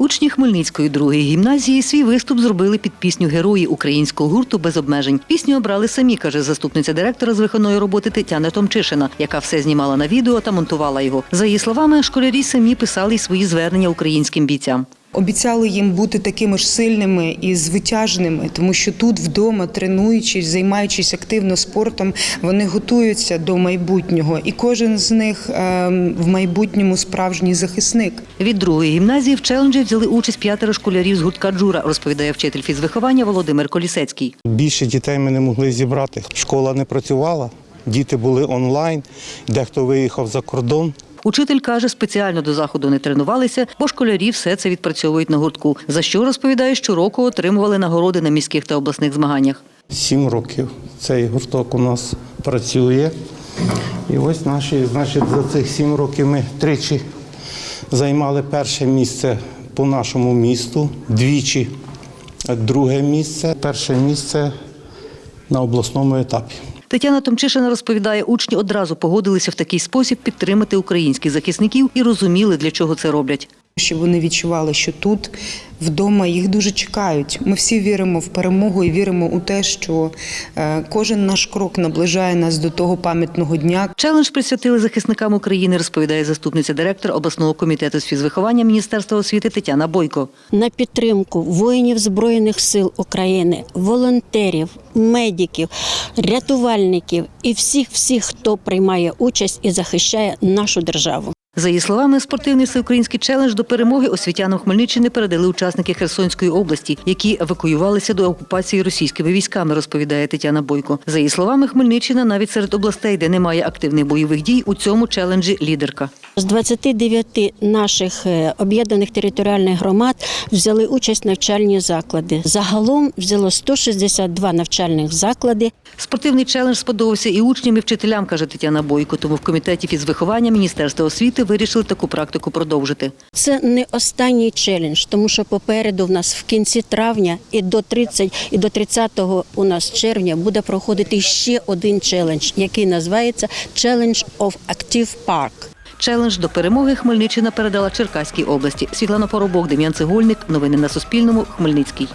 Учні Хмельницької другої гімназії свій виступ зробили під пісню Герої українського гурту без обмежень. Пісню обрали самі, каже заступниця директора з виховної роботи Тетяна Томчишина, яка все знімала на відео та монтувала його. За її словами, школярі самі писали й свої звернення українським бійцям. Обіцяли їм бути такими ж сильними і звитяжними, тому що тут вдома, тренуючись, займаючись активно спортом, вони готуються до майбутнього, і кожен з них ем, в майбутньому справжній захисник. Від другої гімназії в челенджі взяли участь п'ятеро школярів з гуртка Джура, розповідає вчитель фізвиховання Володимир Колісецький. Більше дітей ми не могли зібрати. Школа не працювала, діти були онлайн, дехто виїхав за кордон. Учитель каже, спеціально до заходу не тренувалися, бо школярі все це відпрацьовують на гуртку. За що розповідає, щороку отримували нагороди на міських та обласних змаганнях. Сім років цей гурток у нас працює. І ось наші, значить, за цих сім років ми тричі займали перше місце по нашому місту, двічі друге місце, перше місце на обласному етапі. Тетяна Томчишина розповідає, учні одразу погодилися в такий спосіб підтримати українських захисників і розуміли, для чого це роблять. Щоб вони відчували, що тут вдома їх дуже чекають. Ми всі віримо в перемогу і віримо у те, що е, кожен наш крок наближає нас до того пам'ятного дня, Челендж присвятили захисникам України, розповідає заступниця директора обласного комітету з фізвиховання Міністерства освіти Тетяна Бойко. на підтримку воїнів Збройних сил України, волонтерів, медиків, рятувальників і всіх, всіх, хто приймає участь і захищає нашу державу. За її словами, спортивний всеукраїнський челендж до перемоги освітянам Хмельниччини передали учасники Херсонської області, які евакуювалися до окупації російськими військами, розповідає Тетяна Бойко. За її словами, Хмельниччина навіть серед областей, де немає активних бойових дій, у цьому челенджі лідерка. З 29 наших е, об'єднаних територіальних громад взяли участь навчальні заклади. Загалом взяло 162 навчальних заклади. Спортивний челендж сподобався і учням, і вчителям, каже Тетяна Бойко. Тому в комітеті фізвиховання Міністерства освіти вирішили таку практику продовжити. Це не останній челендж, тому що попереду в нас в кінці травня і до 30, і до 30 у нас червня буде проходити ще один челендж, який називається Challenge of Active Park. Челендж до перемоги Хмельниччина передала Черкаській області. Світлана Поробок, Дем'ян Цегольник. Новини на Суспільному. Хмельницький.